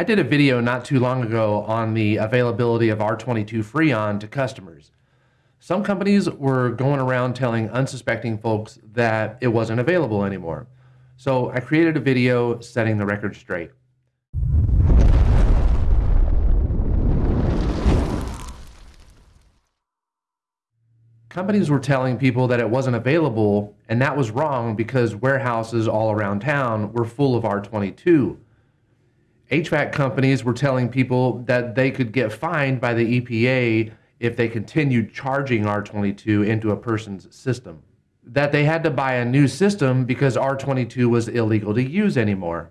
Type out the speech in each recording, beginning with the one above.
I did a video not too long ago on the availability of R22 Freon to customers. Some companies were going around telling unsuspecting folks that it wasn't available anymore. So I created a video setting the record straight. Companies were telling people that it wasn't available, and that was wrong because warehouses all around town were full of R22. HVAC companies were telling people that they could get fined by the EPA if they continued charging R22 into a person's system. That they had to buy a new system because R22 was illegal to use anymore.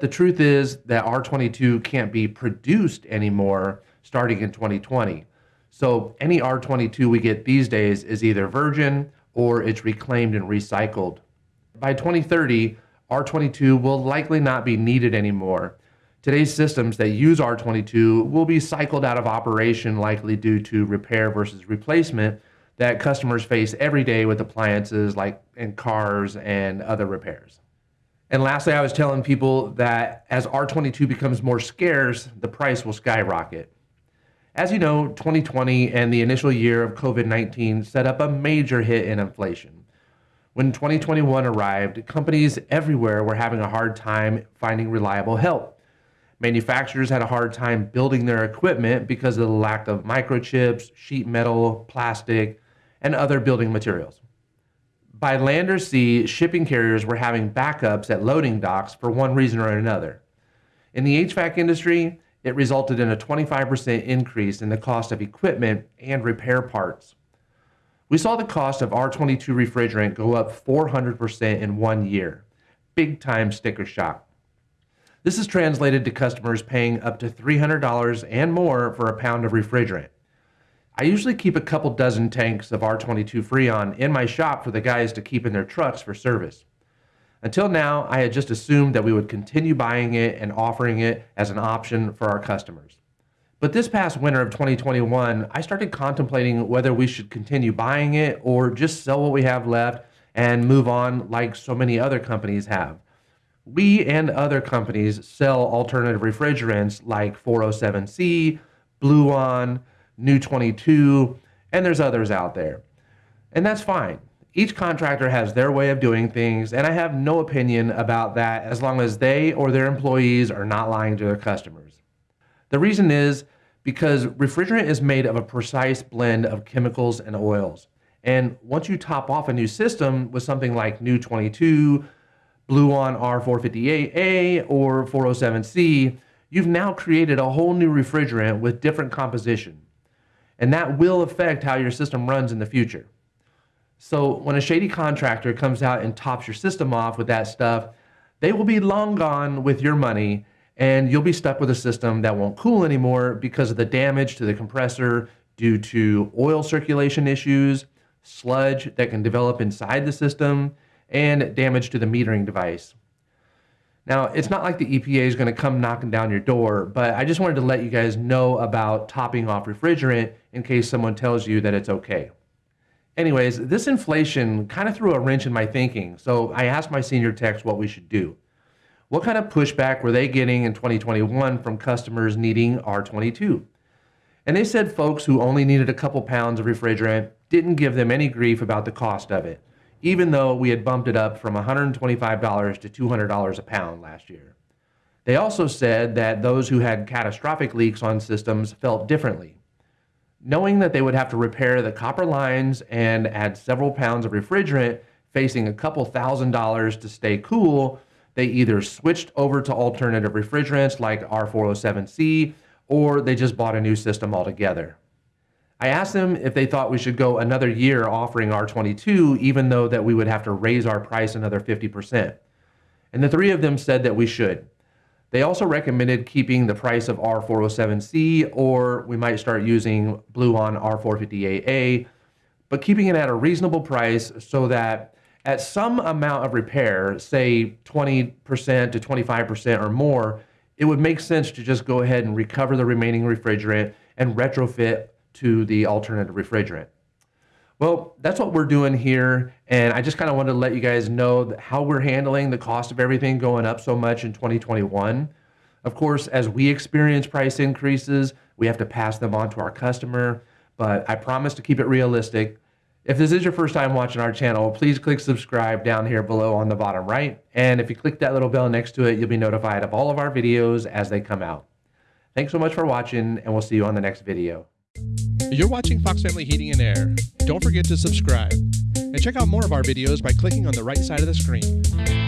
The truth is that R22 can't be produced anymore starting in 2020. So any R22 we get these days is either virgin or it's reclaimed and recycled. By 2030, R22 will likely not be needed anymore Today's systems that use R22 will be cycled out of operation likely due to repair versus replacement that customers face every day with appliances like in cars and other repairs. And lastly, I was telling people that as R22 becomes more scarce, the price will skyrocket. As you know, 2020 and the initial year of COVID-19 set up a major hit in inflation. When 2021 arrived, companies everywhere were having a hard time finding reliable help. Manufacturers had a hard time building their equipment because of the lack of microchips, sheet metal, plastic, and other building materials. By land or sea, shipping carriers were having backups at loading docks for one reason or another. In the HVAC industry, it resulted in a 25% increase in the cost of equipment and repair parts. We saw the cost of R22 refrigerant go up 400% in one year. Big time sticker shock. This is translated to customers paying up to $300 and more for a pound of refrigerant. I usually keep a couple dozen tanks of R22 Freon in my shop for the guys to keep in their trucks for service. Until now, I had just assumed that we would continue buying it and offering it as an option for our customers. But this past winter of 2021, I started contemplating whether we should continue buying it or just sell what we have left and move on like so many other companies have. We and other companies sell alternative refrigerants like 407C, Bluon, Nu 22, and there's others out there. And that's fine. Each contractor has their way of doing things, and I have no opinion about that as long as they or their employees are not lying to their customers. The reason is because refrigerant is made of a precise blend of chemicals and oils. And once you top off a new system with something like Nu 22, Bluon R458A or 407C, you've now created a whole new refrigerant with different composition. And that will affect how your system runs in the future. So when a shady contractor comes out and tops your system off with that stuff, they will be long gone with your money and you'll be stuck with a system that won't cool anymore because of the damage to the compressor due to oil circulation issues, sludge that can develop inside the system, and damage to the metering device. Now, it's not like the EPA is going to come knocking down your door, but I just wanted to let you guys know about topping off refrigerant in case someone tells you that it's okay. Anyways, this inflation kind of threw a wrench in my thinking, so I asked my senior techs what we should do. What kind of pushback were they getting in 2021 from customers needing R22? And they said folks who only needed a couple pounds of refrigerant didn't give them any grief about the cost of it even though we had bumped it up from $125 to $200 a pound last year. They also said that those who had catastrophic leaks on systems felt differently. Knowing that they would have to repair the copper lines and add several pounds of refrigerant, facing a couple thousand dollars to stay cool, they either switched over to alternative refrigerants like R407C or they just bought a new system altogether. I asked them if they thought we should go another year offering R22, even though that we would have to raise our price another 50%. And the three of them said that we should. They also recommended keeping the price of R407C, or we might start using Bluon R458A, but keeping it at a reasonable price so that at some amount of repair, say 20% to 25% or more, it would make sense to just go ahead and recover the remaining refrigerant and retrofit to the alternative refrigerant. Well, that's what we're doing here. And I just kind of wanted to let you guys know how we're handling the cost of everything going up so much in 2021. Of course, as we experience price increases, we have to pass them on to our customer, but I promise to keep it realistic. If this is your first time watching our channel, please click subscribe down here below on the bottom right. And if you click that little bell next to it, you'll be notified of all of our videos as they come out. Thanks so much for watching, and we'll see you on the next video. You're watching Fox Family Heating and Air. Don't forget to subscribe. And check out more of our videos by clicking on the right side of the screen.